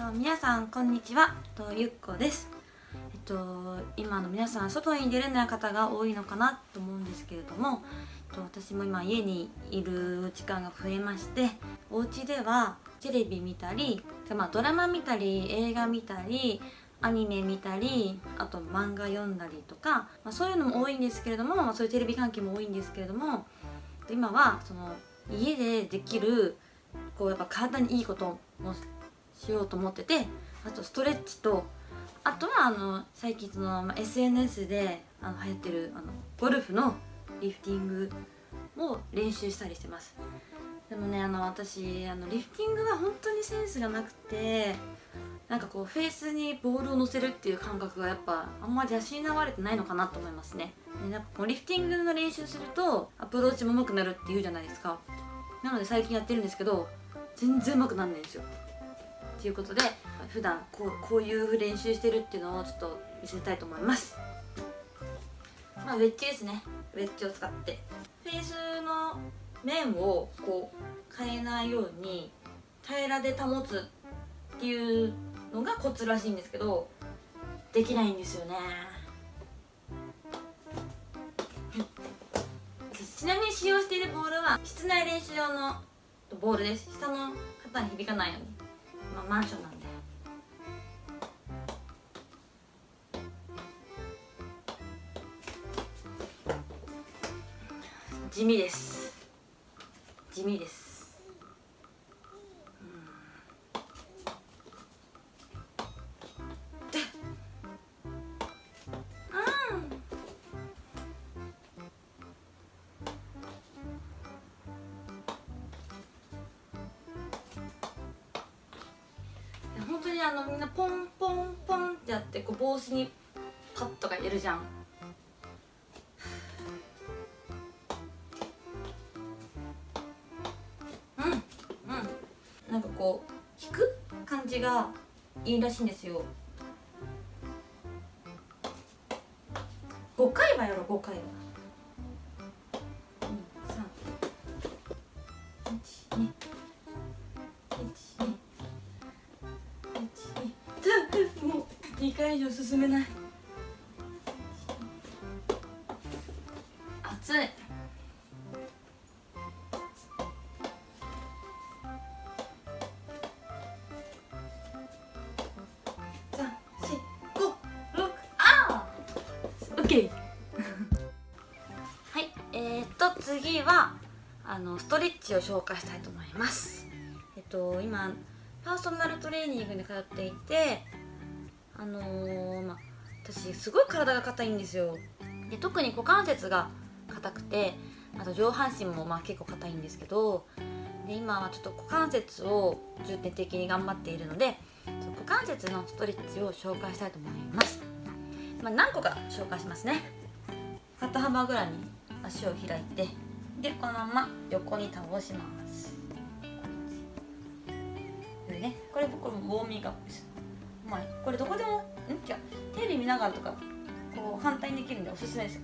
と皆さんこんにちは。とゆっこです。えっと今の皆さん外に出れない方が多いのかなと思うんですけれどもえっと私も今家にいる時間が増えましてお家ではテレビ見たり、まあ、ドラマ見たり映画見たりアニメ見たりあと漫画読んだりとか、まあ、そういうのも多いんですけれども、まあ、そういうテレビ関係も多いんですけれども今はその家でできるこうやっぱ体にいいこともしようと思っててあとストレッチとあとはあの最近その、ま、SNS であの流行ってるあのゴルフのリフティングを練習したりしてます。でもねあの私あのリフティングは本当にセンスがなくてなんかこうフェースにボールを乗せるっていう感覚がやっぱあんまり養われてないのかなと思いますね。でなんかこうリフティングの練習するとアプローチも上手くなるっていうじゃないですか。なので最近やってるんですけど全然上手くなんないんですよ。ということで普段こうこういう練習してるっていうのをちょっと見せたいと思います。まあウェッジですね。ウェッジを使って。フェースの面をこう変えないように平らで保つっていうのがコツらしいんですけどできないんですよね。ちなみに使用しているボールは室内練習用のボールです。下の肩に響かないように、まあ、マンションなんで。地味です。地味です。本当にあのみんなポンポンポンってやってこう帽子にパッとか入れるじゃん。うんうん。なんかこう引く感じがいいらしいんですよ。5回はやろう5回は。1 2回以上進めない。熱い。はいえー、っと次はあのストレッチを紹介したいと思います。えっと今パーソナルトレーニングに通っていてあのー、まあ私すごい体が硬いんですよ。で特に股関節が硬くてあと上半身もまあ結構硬いんですけどで今はちょっと股関節を重点的に頑張っているので股関節のストレッチを紹介したいと思います、まあ、何個か紹介しますね。肩幅ぐらいに足を開いてでこのまま横に倒します。これねこれ僕もウォーミングアップですまあ、これどこでもん？じゃテレビ見ながらとかこう反対にできるんでおすすめです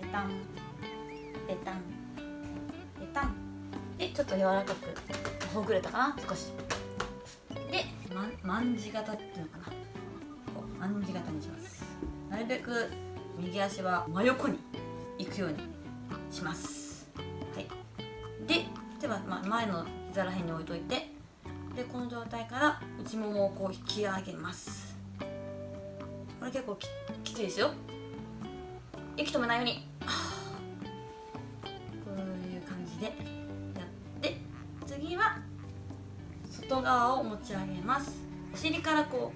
ペタン。ペタン。ペタン。でちょっと柔らかくほぐれたかな？少し。で、ま、んじ型っていうのかな？こうまんじ型にします。なるべく右足は真横に行くようにします。はい。で手は、ま、前の膝らへんに置いといてでこの状態から内ももをこう引き上げます。これ結構きついですよ。息止めないように。こういう感じでやって次は外側を持ち上げます。お尻からこ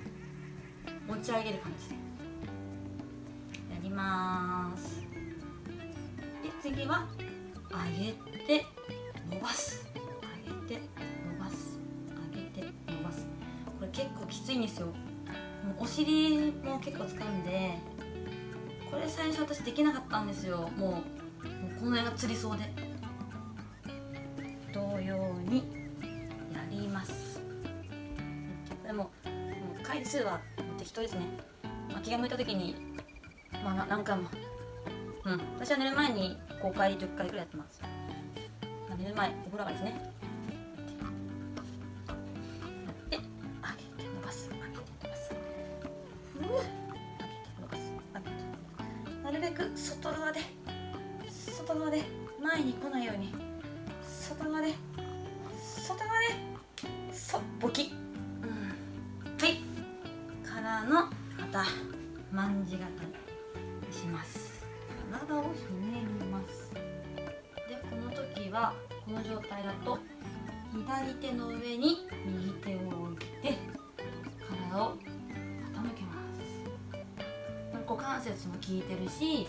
う持ち上げる感じで。やります。で次は上げて伸ばす。上げてきついんですよ。もうお尻も結構使うんでこれ最初私できなかったんですよ。もうもうこの辺がつりそうで。同様にやります。これももう回数は適当ですね、まあ、気が向いた時にまあ何回も。うん。私は寝る前に5回10回ぐらいやってます、ま、寝る前お風呂上がりですね。外側で外側で前に来ないように外側で外側でそボキ、うん、はい。からのまた万字型にします。体をひねります。でこの時はこの状態だと左手の上に右手を置いて効いてるし、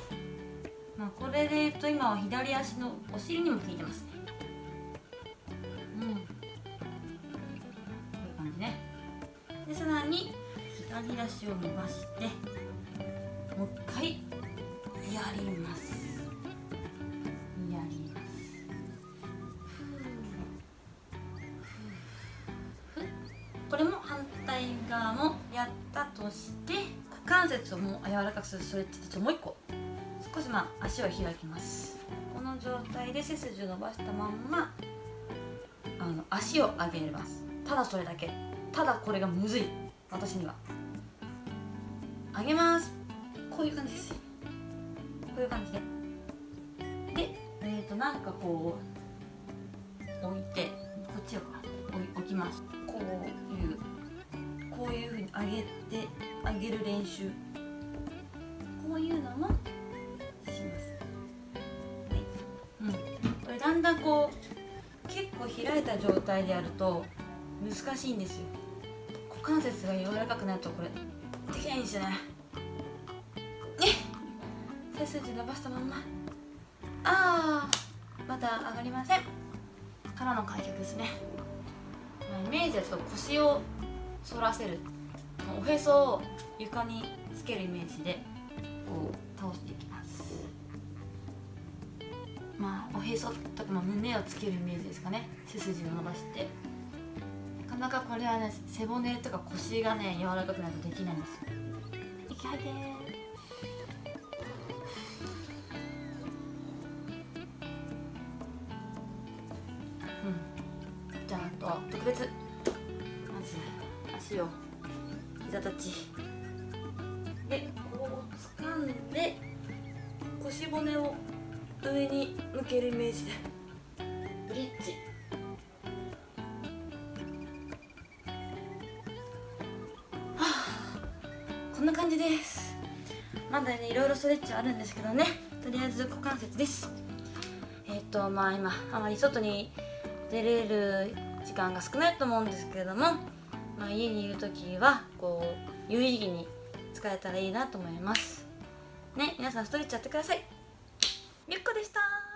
まあ、これで言うと今は左足のお尻にも効いてます。ねうん。こういう感じね。でさらに左足を伸ばしてもう一回やります。これも反対側もやったとして関節をもう柔らかくするストレッチでちょもう一個。少しまあ足を開きます。この状態で背筋を伸ばしたまんまあの足を上げます。ただそれだけ。ただこれがむずい。私には。上げます。こういう感じです。こういう感じで。でえー、となんかこう置いてこっちを置きます。上げる練習。こういうのもします、はい。うん、これだんだんこう結構開いた状態でやると難しいんですよ。股関節が柔らかくなるとこれできないんですよね。ね背筋伸ばしたまんま。あーまだ上がりません。からの開脚ですね。イメージだと腰を反らせる。おへそを床につけるイメージでこう倒していきます。まあおへそとか、胸をつけるイメージですかね。背筋を伸ばして。なかなかこれはね背骨とか腰がね柔らかくないとできないんですよ。息吐いて特別。まず足を膝立ち。でこう掴んで腰骨を上に向けるイメージで。ブリッジ。はあ。こんな感じです。まだねいろいろストレッチあるんですけどね。とりあえず股関節です。えっ、とまあ今あまり外に出れる時間が少ないと思うんですけれども、まあ、家にいる時はこう有意義に使えたらいいなと思います。ね皆さんストレッチやってください。ゆっこでした。